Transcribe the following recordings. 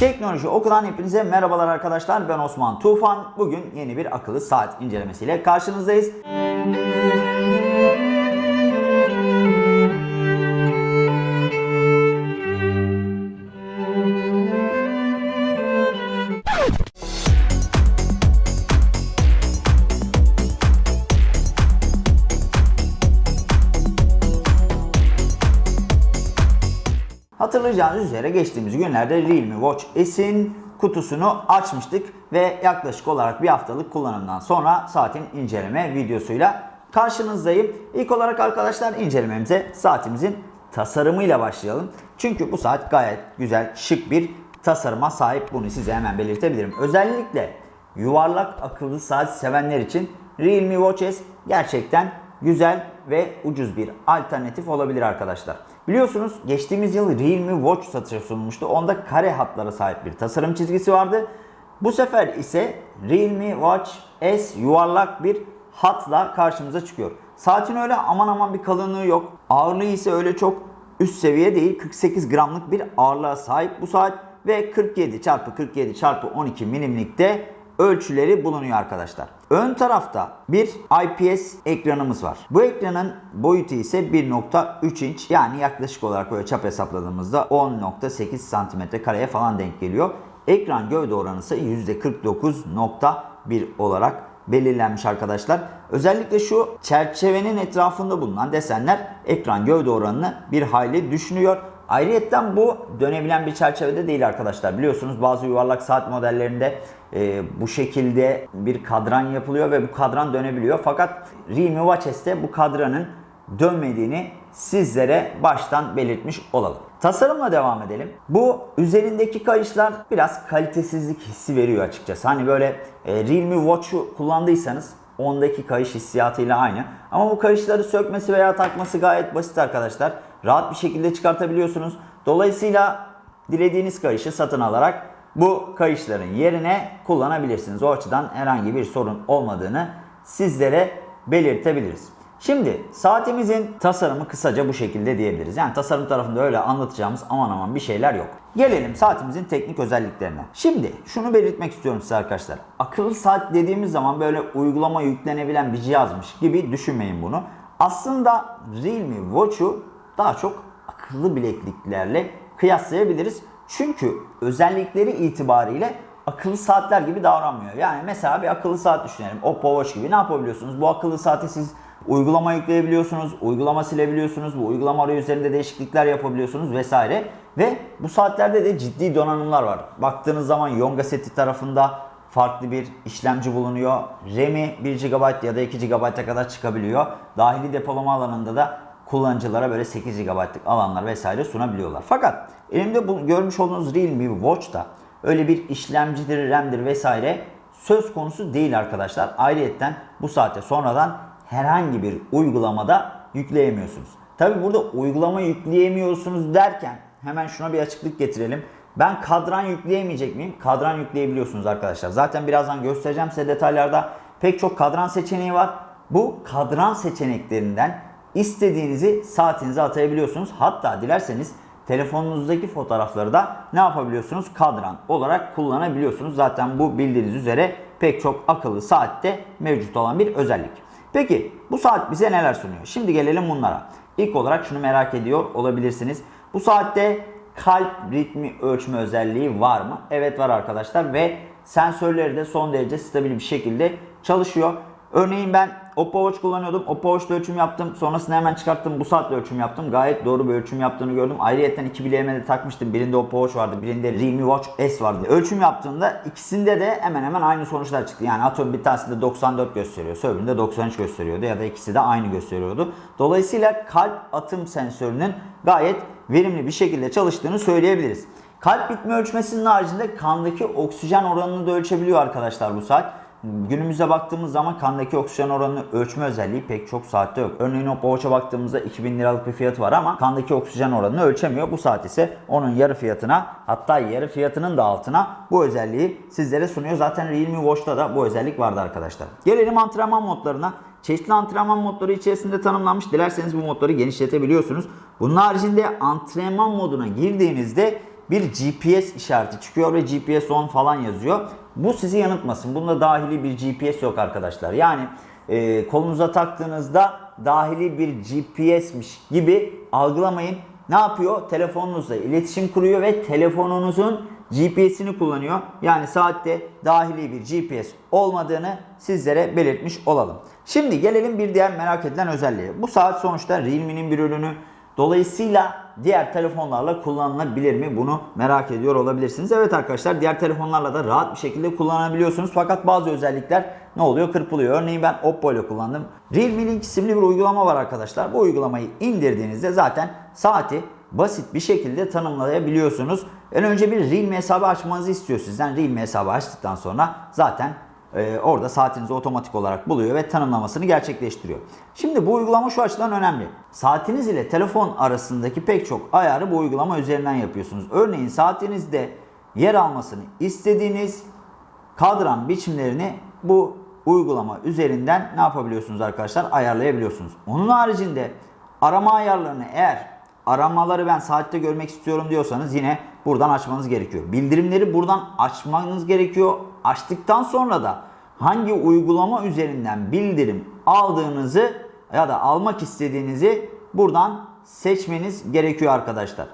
Teknoloji Oku'dan hepinize merhabalar arkadaşlar. Ben Osman Tufan. Bugün yeni bir akıllı saat incelemesiyle karşınızdayız. Hatırlayacağınız üzere geçtiğimiz günlerde Realme Watch S'in kutusunu açmıştık ve yaklaşık olarak bir haftalık kullanımdan sonra saatin inceleme videosuyla karşınızdayım. İlk olarak arkadaşlar incelememize saatimizin tasarımıyla başlayalım. Çünkü bu saat gayet güzel, şık bir tasarıma sahip. Bunu size hemen belirtebilirim. Özellikle yuvarlak akıllı saat sevenler için Realme Watch S gerçekten güzel ve ucuz bir alternatif olabilir arkadaşlar. Biliyorsunuz geçtiğimiz yıl Realme Watch satışa sunulmuştu. Onda kare hatlara sahip bir tasarım çizgisi vardı. Bu sefer ise Realme Watch S yuvarlak bir hatla karşımıza çıkıyor. Saatin öyle aman aman bir kalınlığı yok. Ağırlığı ise öyle çok üst seviye değil. 48 gramlık bir ağırlığa sahip bu saat ve 47 çarpı 47 çarpı 12 milimlikte ölçüleri bulunuyor arkadaşlar. Ön tarafta bir IPS ekranımız var. Bu ekranın boyutu ise 1.3 inç yani yaklaşık olarak böyle çap hesapladığımızda 10.8 santimetre kareye falan denk geliyor. Ekran gövde oranı ise %49.1 olarak belirlenmiş arkadaşlar. Özellikle şu çerçevenin etrafında bulunan desenler ekran gövde oranını bir hayli düşünüyor. Ayrıyeten bu dönebilen bir çerçevede değil arkadaşlar. Biliyorsunuz bazı yuvarlak saat modellerinde e, bu şekilde bir kadran yapılıyor ve bu kadran dönebiliyor. Fakat Realme Watch S'te bu kadranın dönmediğini sizlere baştan belirtmiş olalım. Tasarımla devam edelim. Bu üzerindeki kayışlar biraz kalitesizlik hissi veriyor açıkçası. Hani böyle e, Realme Watch'u kullandıysanız ondaki kayış hissiyatıyla aynı. Ama bu kayışları sökmesi veya takması gayet basit arkadaşlar. Rahat bir şekilde çıkartabiliyorsunuz. Dolayısıyla dilediğiniz kayışı satın alarak bu kayışların yerine kullanabilirsiniz. O açıdan herhangi bir sorun olmadığını sizlere belirtebiliriz. Şimdi saatimizin tasarımı kısaca bu şekilde diyebiliriz. Yani tasarım tarafında öyle anlatacağımız aman aman bir şeyler yok. Gelelim saatimizin teknik özelliklerine. Şimdi şunu belirtmek istiyorum size arkadaşlar. Akıllı saat dediğimiz zaman böyle uygulama yüklenebilen bir cihazmış gibi düşünmeyin bunu. Aslında Realme Watch'u daha çok akıllı bilekliklerle kıyaslayabiliriz. Çünkü özellikleri itibariyle akıllı saatler gibi davranmıyor. Yani mesela bir akıllı saat düşünelim. Oppo Watch gibi ne yapabiliyorsunuz? Bu akıllı saati siz uygulama yükleyebiliyorsunuz, uygulama silebiliyorsunuz, bu uygulama arayüzlerinde değişiklikler yapabiliyorsunuz vesaire. Ve bu saatlerde de ciddi donanımlar var. Baktığınız zaman Yonga seti tarafında farklı bir işlemci bulunuyor. RAM'i 1 GB ya da 2 GB'a kadar çıkabiliyor. Dahili depolama alanında da kullanıcılara böyle 8 GB'lık alanlar vesaire sunabiliyorlar. Fakat elimde bu görmüş olduğunuz Realme Watch'ta öyle bir işlemcidir, RAM'dir vesaire söz konusu değil arkadaşlar. Ayrıyetten bu saate sonradan herhangi bir uygulamada yükleyemiyorsunuz. Tabi burada uygulama yükleyemiyorsunuz derken hemen şuna bir açıklık getirelim. Ben kadran yükleyemeyecek miyim? Kadran yükleyebiliyorsunuz arkadaşlar. Zaten birazdan göstereceğim size detaylarda. Pek çok kadran seçeneği var. Bu kadran seçeneklerinden istediğinizi saatinize atayabiliyorsunuz. Hatta dilerseniz telefonunuzdaki fotoğrafları da ne yapabiliyorsunuz? Kadran olarak kullanabiliyorsunuz. Zaten bu bildiğiniz üzere pek çok akıllı saatte mevcut olan bir özellik. Peki bu saat bize neler sunuyor? Şimdi gelelim bunlara. İlk olarak şunu merak ediyor olabilirsiniz. Bu saatte kalp ritmi ölçme özelliği var mı? Evet var arkadaşlar ve sensörleri de son derece stabil bir şekilde çalışıyor. Örneğin ben Oppo Watch kullanıyordum. Oppo Watch'ta ölçüm yaptım. Sonrasında hemen çıkarttım. Bu saatle ölçüm yaptım. Gayet doğru bir ölçüm yaptığını gördüm. Ayrıyeten iki bileğime de takmıştım. Birinde Oppo Watch vardı. Birinde Realme Watch S vardı. Ölçüm yaptığımda ikisinde de hemen hemen aynı sonuçlar çıktı. Yani atıyorum bir tanesinde 94 gösteriyor. Öbüründe 93 gösteriyordu. Ya da ikisi de aynı gösteriyordu. Dolayısıyla kalp atım sensörünün gayet verimli bir şekilde çalıştığını söyleyebiliriz. Kalp ritmi ölçmesinin haricinde kandaki oksijen oranını da ölçebiliyor arkadaşlar bu saat. Günümüze baktığımız zaman kandaki oksijen oranını ölçme özelliği pek çok saatte yok. Örneğin Oppo Watch'a baktığımızda 2000 liralık bir fiyatı var ama kandaki oksijen oranını ölçemiyor. Bu saat ise onun yarı fiyatına hatta yarı fiyatının da altına bu özelliği sizlere sunuyor. Zaten Realme Watch'ta da bu özellik vardı arkadaşlar. Gelelim antrenman modlarına. Çeşitli antrenman modları içerisinde tanımlanmış. Dilerseniz bu modları genişletebiliyorsunuz. Bunun haricinde antrenman moduna girdiğinizde bir GPS işareti çıkıyor ve GPS 10 falan yazıyor. Bu sizi yanıltmasın. Bunda dahili bir GPS yok arkadaşlar. Yani e, kolunuza taktığınızda dahili bir GPS'miş gibi algılamayın. Ne yapıyor? Telefonunuzla iletişim kuruyor ve telefonunuzun GPS'ini kullanıyor. Yani saatte dahili bir GPS olmadığını sizlere belirtmiş olalım. Şimdi gelelim bir diğer merak edilen özelliğe. Bu saat sonuçta Realme'nin bir ürünü. Dolayısıyla diğer telefonlarla kullanılabilir mi? Bunu merak ediyor olabilirsiniz. Evet arkadaşlar diğer telefonlarla da rahat bir şekilde kullanabiliyorsunuz. Fakat bazı özellikler ne oluyor? Kırpılıyor. Örneğin ben Oppo ile kullandım. Realme Link isimli bir uygulama var arkadaşlar. Bu uygulamayı indirdiğinizde zaten saati basit bir şekilde tanımlayabiliyorsunuz. En önce bir Realme hesabı açmanızı istiyor sizden. Realme hesabı açtıktan sonra zaten e, orada saatinizi otomatik olarak buluyor ve tanımlamasını gerçekleştiriyor. Şimdi bu uygulama şu açıdan önemli. Saatiniz ile telefon arasındaki pek çok ayarı bu uygulama üzerinden yapıyorsunuz. Örneğin saatinizde yer almasını istediğiniz kadran biçimlerini bu uygulama üzerinden ne yapabiliyorsunuz arkadaşlar? Ayarlayabiliyorsunuz. Onun haricinde arama ayarlarını eğer aramaları ben saatte görmek istiyorum diyorsanız yine buradan açmanız gerekiyor. Bildirimleri buradan açmanız gerekiyor. Açtıktan sonra da hangi uygulama üzerinden bildirim aldığınızı ya da almak istediğinizi buradan seçmeniz gerekiyor arkadaşlar.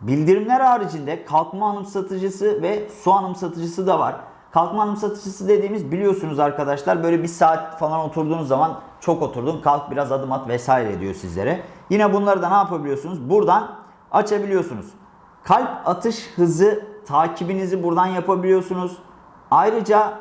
Bildirimler haricinde kalkma anımsatıcısı ve su anımsatıcısı da var. Kalkma anımsatıcısı dediğimiz biliyorsunuz arkadaşlar böyle bir saat falan oturduğunuz zaman çok oturdun kalk biraz adım at vesaire diyor sizlere. Yine bunları da ne yapabiliyorsunuz? Buradan açabiliyorsunuz. Kalp atış hızı takibinizi buradan yapabiliyorsunuz. Ayrıca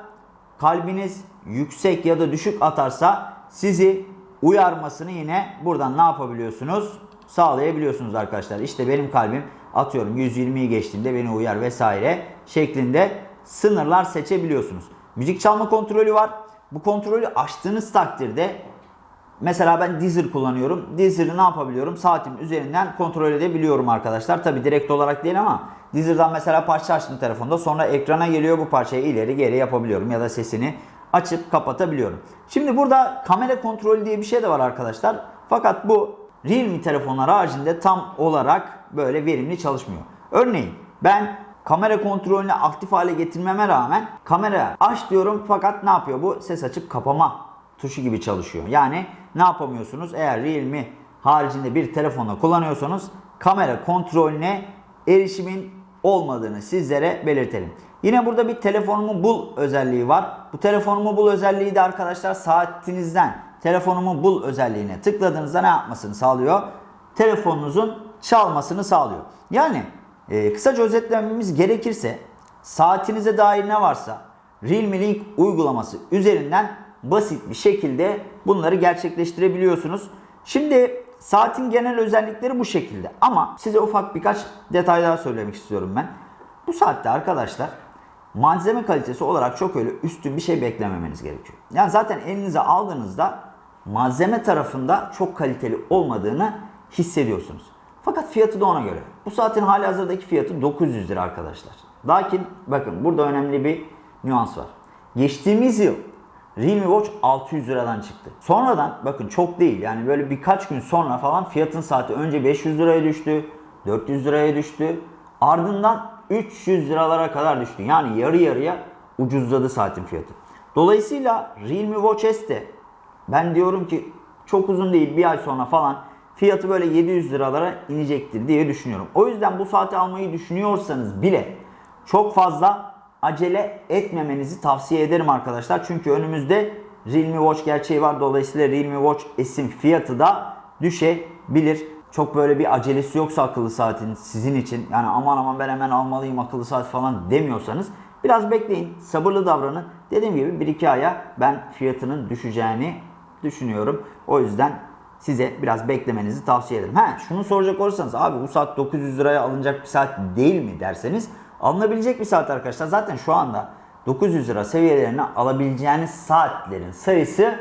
kalbiniz yüksek ya da düşük atarsa sizi uyarmasını yine buradan ne yapabiliyorsunuz? Sağlayabiliyorsunuz arkadaşlar. İşte benim kalbim atıyorum 120'yi geçtiğinde beni uyar vesaire şeklinde sınırlar seçebiliyorsunuz. Müzik çalma kontrolü var. Bu kontrolü açtığınız takdirde mesela ben Deezer kullanıyorum. Deezer'ı ne yapabiliyorum? Saatim üzerinden kontrol edebiliyorum arkadaşlar. Tabi direkt olarak değil ama Deezer'dan mesela parça açtım telefonda. Sonra ekrana geliyor bu parçayı ileri geri yapabiliyorum. Ya da sesini açıp kapatabiliyorum. Şimdi burada kamera kontrolü diye bir şey de var arkadaşlar. Fakat bu Realme telefonlar haricinde tam olarak böyle verimli çalışmıyor. Örneğin ben kamera kontrolünü aktif hale getirmeme rağmen kamera aç diyorum fakat ne yapıyor bu? Ses açıp kapama tuşu gibi çalışıyor. Yani ne yapamıyorsunuz? Eğer Realme haricinde bir telefonla kullanıyorsanız kamera kontrolüne erişimin olmadığını sizlere belirtelim. Yine burada bir telefonumu bul özelliği var. Bu telefonumu bul özelliği de arkadaşlar saatinizden telefonumu bul özelliğine tıkladığınızda ne yapmasını sağlıyor? Telefonunuzun çalmasını sağlıyor. Yani e, kısaca özetlememiz gerekirse saatinize dair ne varsa Realme Link uygulaması üzerinden basit bir şekilde bunları gerçekleştirebiliyorsunuz. Şimdi saatin genel özellikleri bu şekilde ama size ufak birkaç detay daha söylemek istiyorum ben. Bu saatte arkadaşlar malzeme kalitesi olarak çok öyle üstün bir şey beklememeniz gerekiyor. Yani zaten elinize aldığınızda malzeme tarafında çok kaliteli olmadığını hissediyorsunuz. Fakat fiyatı da ona göre. Bu saatin hali hazırdaki fiyatı 900 lira arkadaşlar. Lakin bakın burada önemli bir nüans var. Geçtiğimiz yıl Realme Watch 600 liradan çıktı. Sonradan bakın çok değil yani böyle birkaç gün sonra falan fiyatın saati önce 500 liraya düştü, 400 liraya düştü. Ardından 300 liralara kadar düştü. Yani yarı yarıya ucuzladı saatin fiyatı. Dolayısıyla Realme Watch S ben diyorum ki çok uzun değil bir ay sonra falan fiyatı böyle 700 liralara inecektir diye düşünüyorum. O yüzden bu saati almayı düşünüyorsanız bile çok fazla acele etmemenizi tavsiye ederim arkadaşlar. Çünkü önümüzde Realme Watch gerçeği var. Dolayısıyla Realme Watch S'in fiyatı da düşebilir. Çok böyle bir acelesi yoksa akıllı saatin sizin için yani aman aman ben hemen almalıyım akıllı saat falan demiyorsanız biraz bekleyin. Sabırlı davranın. Dediğim gibi 1-2 aya ben fiyatının düşeceğini düşünüyorum. O yüzden size biraz beklemenizi tavsiye ederim. Ha şunu soracak olursanız abi bu saat 900 liraya alınacak bir saat değil mi derseniz alınabilecek bir saat arkadaşlar. Zaten şu anda 900 lira seviyelerine alabileceğiniz saatlerin sayısı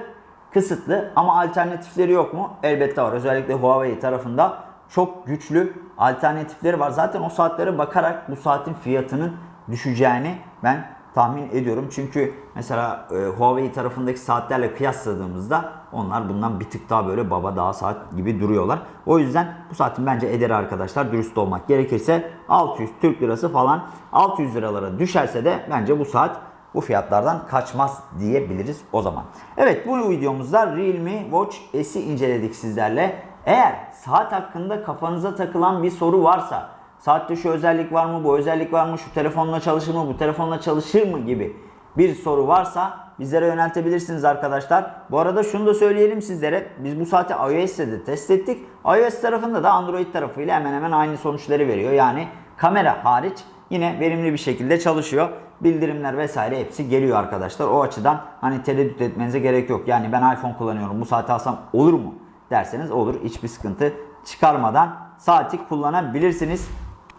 kısıtlı ama alternatifleri yok mu? Elbette var. Özellikle Huawei tarafında çok güçlü alternatifleri var. Zaten o saatlere bakarak bu saatin fiyatının düşeceğini ben tahmin ediyorum. Çünkü mesela e, Huawei tarafındaki saatlerle kıyasladığımızda onlar bundan bir tık daha böyle baba daha saat gibi duruyorlar. O yüzden bu saatin bence ederi arkadaşlar dürüst olmak gerekirse 600 Türk lirası falan 600 liralara düşerse de bence bu saat bu fiyatlardan kaçmaz diyebiliriz o zaman. Evet bu videomuzda Realme Watch S'i inceledik sizlerle. Eğer saat hakkında kafanıza takılan bir soru varsa saatte şu özellik var mı bu özellik var mı şu telefonla çalışır mı bu telefonla çalışır mı gibi bir soru varsa bizlere yöneltebilirsiniz arkadaşlar. Bu arada şunu da söyleyelim sizlere. Biz bu saati iOS'te de test ettik. iOS tarafında da Android tarafıyla hemen hemen aynı sonuçları veriyor. Yani kamera hariç yine verimli bir şekilde çalışıyor. Bildirimler vesaire hepsi geliyor arkadaşlar. O açıdan hani tereddüt etmenize gerek yok. Yani ben iPhone kullanıyorum bu saati alsam olur mu derseniz olur. Hiçbir sıkıntı çıkarmadan saati kullanabilirsiniz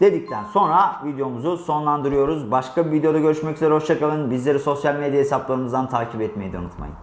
dedikten sonra videomuzu sonlandırıyoruz. Başka bir videoda görüşmek üzere. Hoşçakalın. Bizleri sosyal medya hesaplarımızdan takip etmeyi de unutmayın.